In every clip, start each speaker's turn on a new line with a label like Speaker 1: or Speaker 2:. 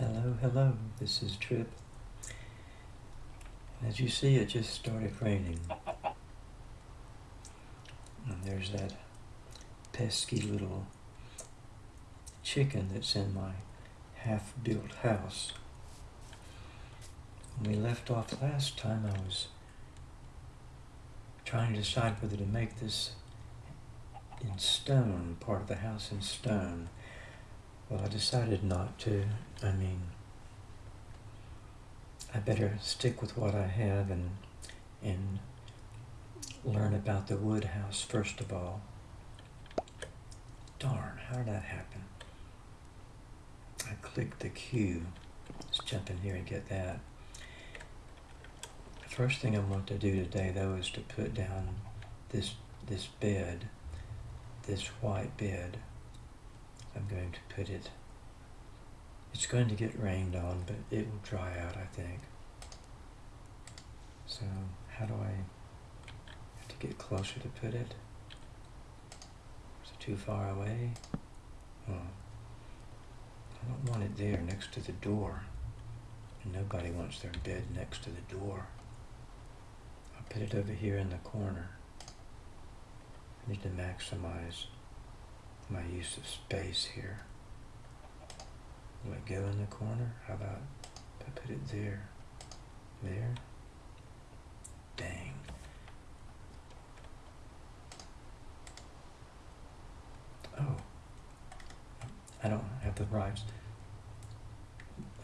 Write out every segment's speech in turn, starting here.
Speaker 1: Hello, hello, this is Trip. As you see, it just started raining. And there's that pesky little chicken that's in my half-built house. When we left off last time, I was trying to decide whether to make this in stone, part of the house in stone. Well, I decided not to. I mean, I better stick with what I have and and learn about the wood house first of all. Darn, how did that happen? I clicked the Q. Let's jump in here and get that. The first thing I want to do today though is to put down this this bed, this white bed. I'm going to put it, it's going to get rained on, but it will dry out, I think. So how do I have to get closer to put it? Is it too far away? Oh. I don't want it there next to the door. And nobody wants their bed next to the door. I'll put it over here in the corner. I need to maximize my use of space here. Will it go in the corner? How about if I put it there? There? Dang. Oh. I don't have the right,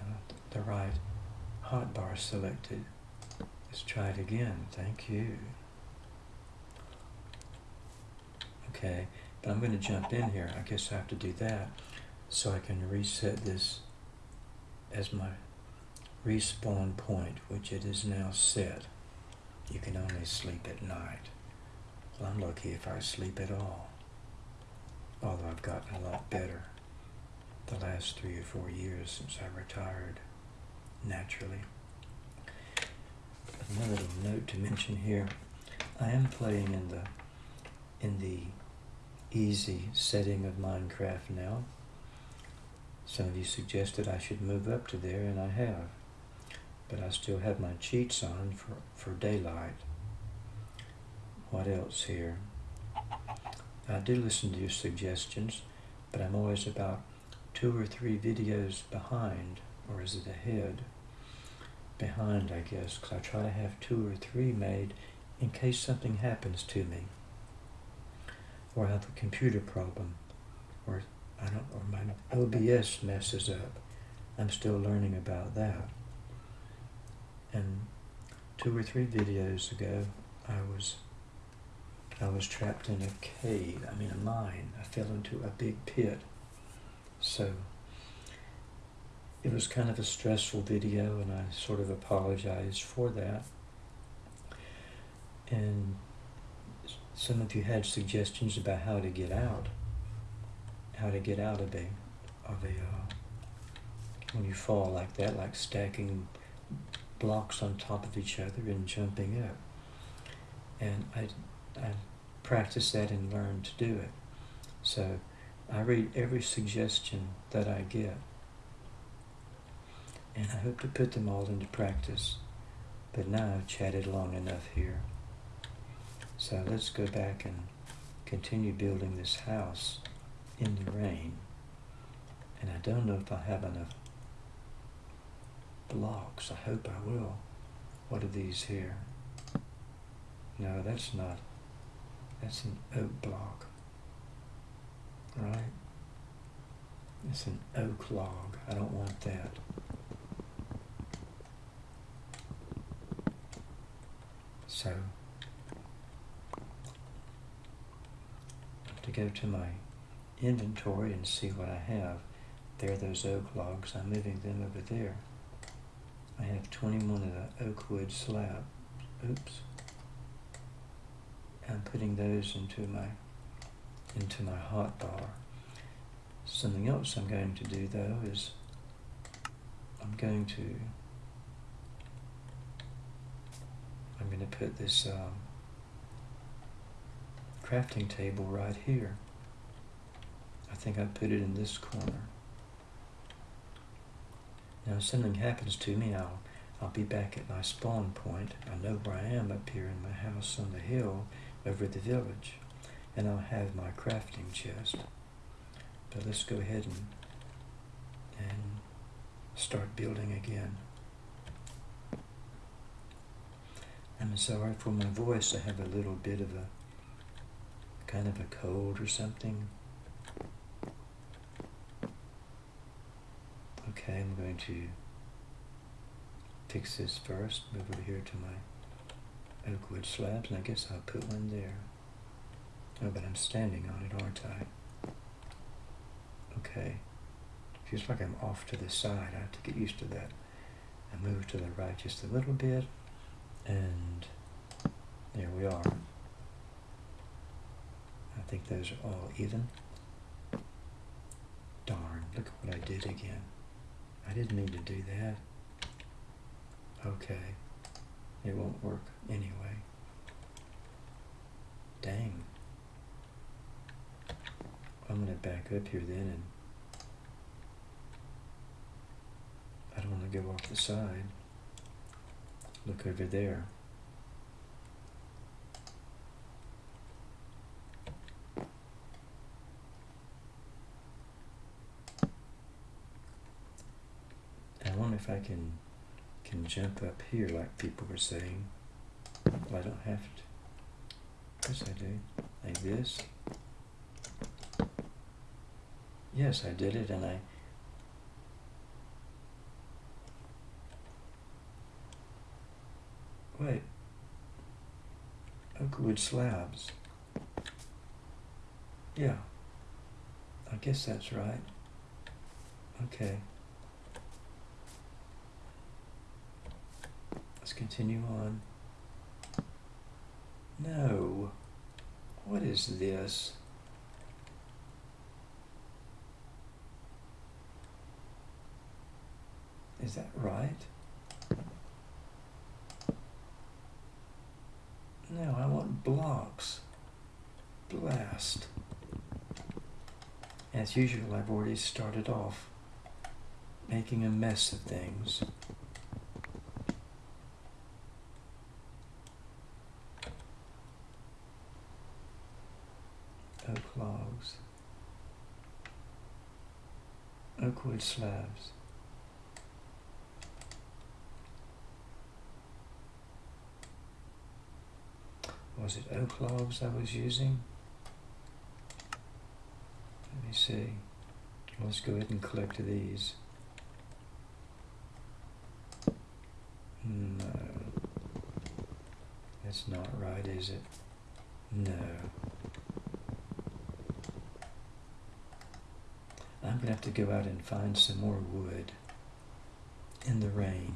Speaker 1: uh, the right hotbar selected. Let's try it again. Thank you. Okay, but I'm going to jump in here. I guess I have to do that so I can reset this as my respawn point, which it is now set. You can only sleep at night. Well, I'm lucky if I sleep at all, although I've gotten a lot better the last three or four years since I retired naturally. Another little note to mention here, I am playing in the in the easy setting of Minecraft now. Some of you suggested I should move up to there, and I have. But I still have my cheats on for, for daylight. What else here? I do listen to your suggestions, but I'm always about two or three videos behind, or is it ahead? Behind, I guess, because I try to have two or three made in case something happens to me or I have a computer problem, or I don't, or my OBS messes up. I'm still learning about that. And two or three videos ago, I was I was trapped in a cave. I mean, a mine. I fell into a big pit. So it was kind of a stressful video, and I sort of apologized for that. And some of you had suggestions about how to get out, how to get out of a, of a, uh, when you fall like that, like stacking blocks on top of each other and jumping up. And I, I practiced that and learned to do it. So I read every suggestion that I get. And I hope to put them all into practice. But now I've chatted long enough here. So let's go back and continue building this house in the rain. And I don't know if I have enough blocks. I hope I will. What are these here? No, that's not. That's an oak block. Right? It's an oak log. I don't want that. So to go to my inventory and see what I have. There are those oak logs. I'm moving them over there. I have 21 of the oak wood slab. Oops. I'm putting those into my into my hot bar. Something else I'm going to do though is I'm going to I'm going to put this um, crafting table right here. I think I put it in this corner. Now if something happens to me, I'll, I'll be back at my spawn point. I know where I am up here in my house on the hill over the village. And I'll have my crafting chest. But let's go ahead and, and start building again. I'm sorry for my voice. I have a little bit of a kind of a cold or something. Okay, I'm going to fix this first. Move over here to my oak wood slabs, and I guess I'll put one there. Oh, but I'm standing on it, aren't I? Okay. Feels like I'm off to the side. I have to get used to that. I move to the right just a little bit, and there we are. I think those are all even. Darn, look what I did again. I didn't mean to do that. Okay, it won't work anyway. Dang. I'm going to back up here then and I don't want to go off the side. Look over there. I wonder if I can can jump up here like people were saying. Well, I don't have to. Yes, I do. Like this. Yes, I did it, and I Wait. Oak wood slabs. Yeah. I guess that's right. Okay. Let's continue on. No. What is this? Is that right? No, I want blocks. Blast. As usual, I've already started off making a mess of things. Oak logs. Oak wood slabs. was it oak logs I was using? Let me see. Let's go ahead and collect these. No. That's not right, is it? No. Going to have to go out and find some more wood in the rain.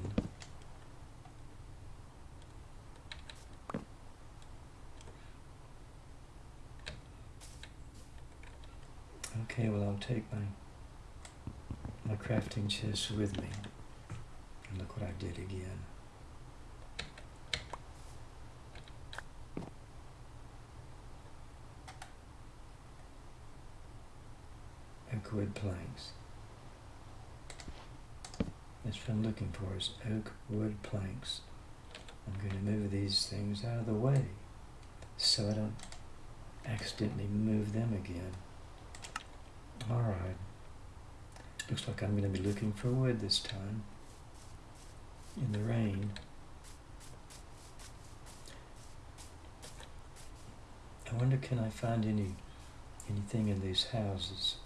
Speaker 1: Okay, well I'll take my my crafting chest with me. And look what I did again. Oak wood planks. That's what I'm looking for is oak wood planks. I'm going to move these things out of the way so I don't accidentally move them again. Alright. Looks like I'm going to be looking for wood this time. In the rain. I wonder can I find any anything in these houses?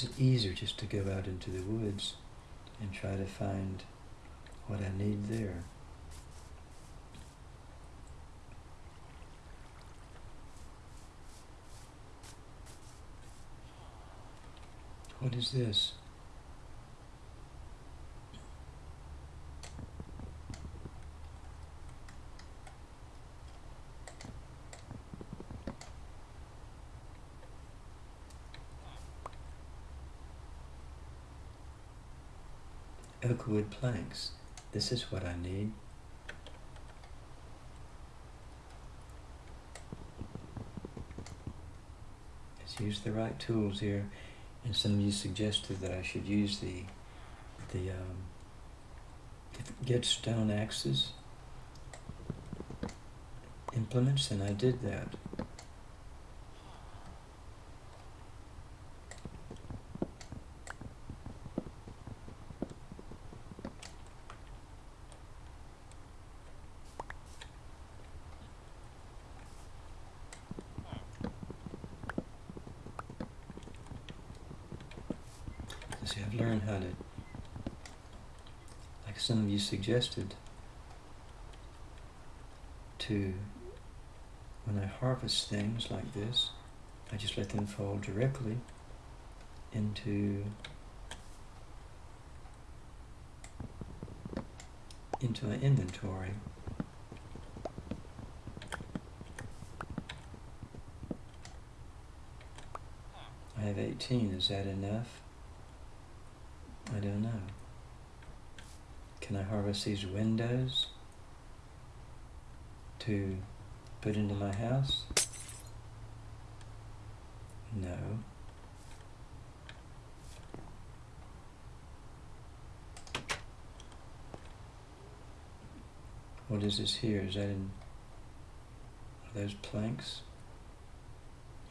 Speaker 1: Is it easier just to go out into the woods and try to find what I need there? What is this? wood planks. This is what I need. Let's use the right tools here. And some of you suggested that I should use the, the um, get stone axes implements, and I did that. Some of you suggested, to, when I harvest things like this, I just let them fall directly into into my inventory. I have 18, is that enough? I don't know. Can I harvest these windows to put into my house? No. What is this here? Is that in are those planks?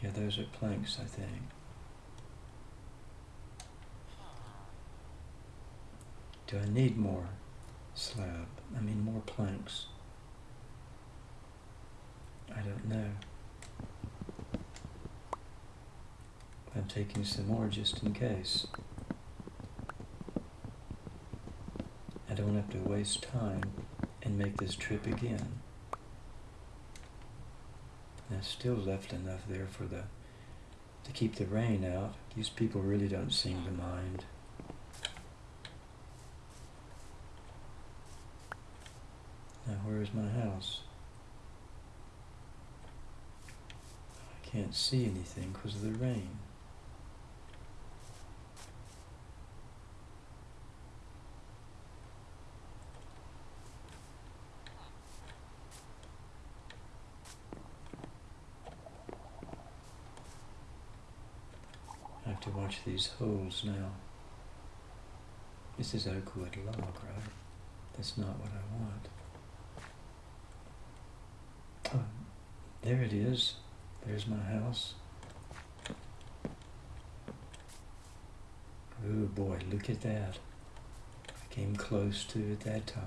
Speaker 1: Yeah, those are planks, I think. Do I need more slab? I mean more planks? I don't know. I'm taking some more just in case. I don't have to waste time and make this trip again. There's still left enough there for the to keep the rain out. These people really don't seem to mind. Where is my house? I can't see anything because of the rain. I have to watch these holes now. This is oak wood log, right? That's not what I want. Oh, there it is. There's my house. Oh boy, look at that. I came close to it that time.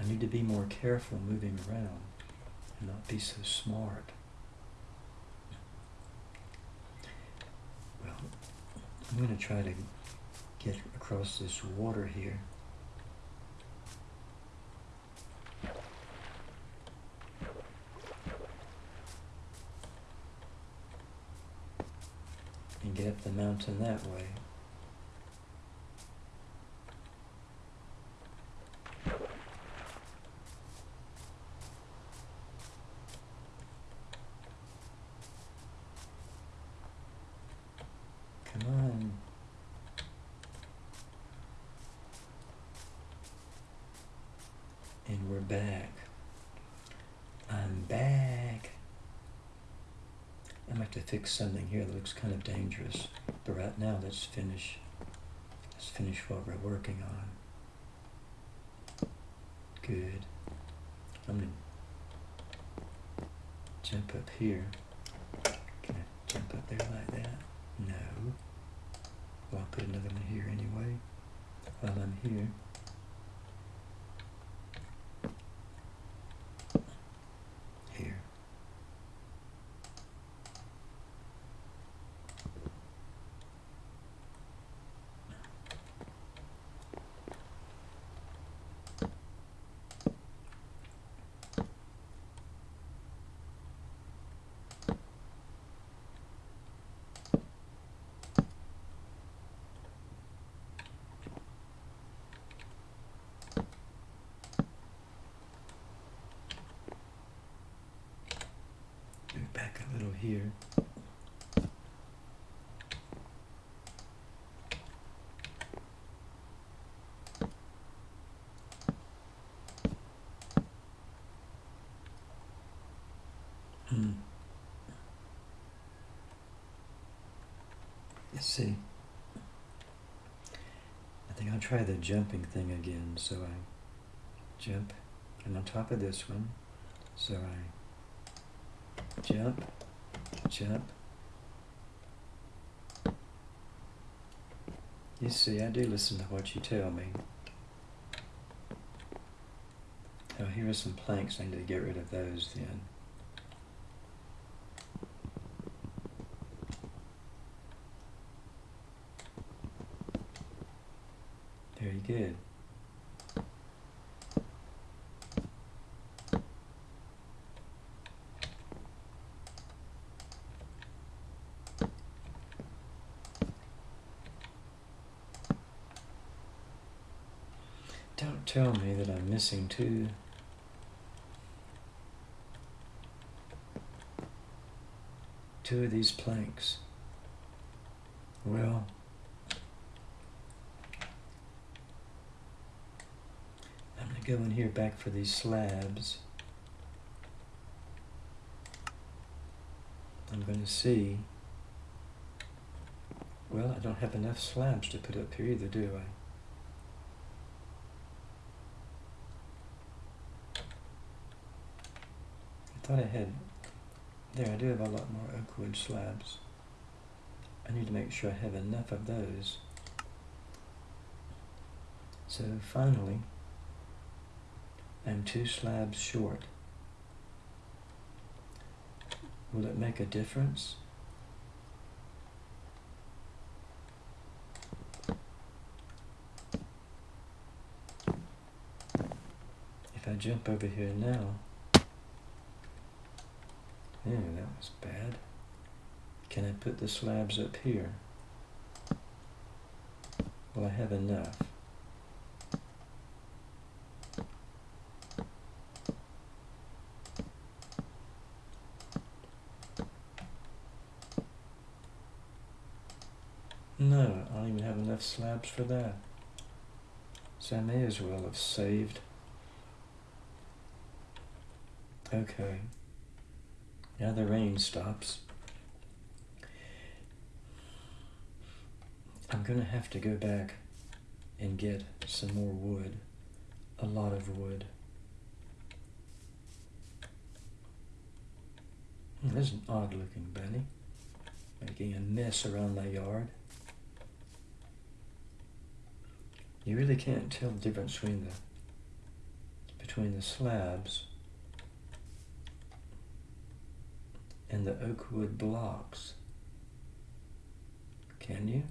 Speaker 1: I need to be more careful moving around and not be so smart. Well, I'm going to try to get across this water here. and mountain that way. Come on. And we're back. I'm back. To fix something here that looks kind of dangerous. But right now, let's finish. Let's finish what we're working on. Good. I'm gonna jump up here. Can I jump up there like that? No. Well, I'll put another one here anyway. While I'm. Here. Move back a little here. Hmm. Let's see. I think I'll try the jumping thing again. So I jump. I'm on top of this one. So I jump, jump. You see, I do listen to what you tell me. Oh, here are some planks. I need to get rid of those then. Very good. Don't tell me that I'm missing two. Two of these planks. Well, I'm going to go in here back for these slabs. I'm going to see. Well, I don't have enough slabs to put up here either, do I? Thought I had, there I do have a lot more oak wood slabs. I need to make sure I have enough of those. So finally, I'm two slabs short. Will it make a difference? If I jump over here now, that was bad. Can I put the slabs up here? Well, I have enough? No, I don't even have enough slabs for that. So I may as well have saved. Okay. Now the rain stops. I'm to have to go back and get some more wood. A lot of wood. There's an odd looking bunny. Making a mess around my yard. You really can't tell the difference between the between the slabs and the oak wood blocks. Can you?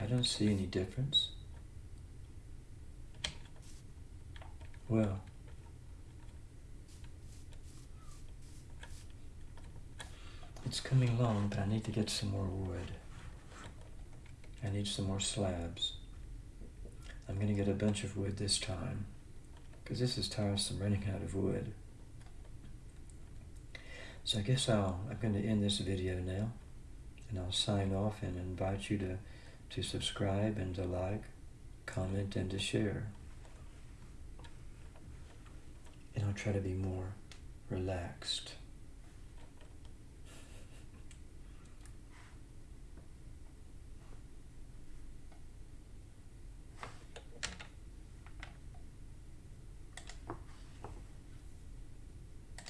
Speaker 1: I don't see any difference. Well, it's coming along, but I need to get some more wood. I need some more slabs. I'm going to get a bunch of wood this time, because this is tiresome running out of wood. So I guess I'll, I'm going to end this video now, and I'll sign off and invite you to, to subscribe and to like, comment, and to share. And I'll try to be more relaxed.